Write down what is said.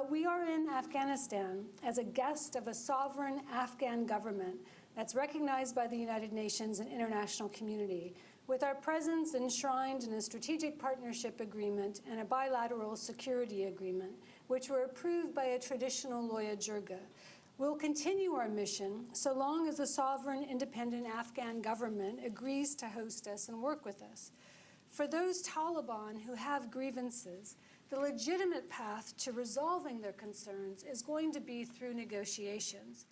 Uh, we are in Afghanistan as a guest of a sovereign Afghan government that's recognized by the United Nations and international community, with our presence enshrined in a strategic partnership agreement and a bilateral security agreement, which were approved by a traditional Loya Jirga. We'll continue our mission so long as the sovereign, independent Afghan government agrees to host us and work with us. For those Taliban who have grievances, the legitimate path to resolving their concerns is going to be through negotiations.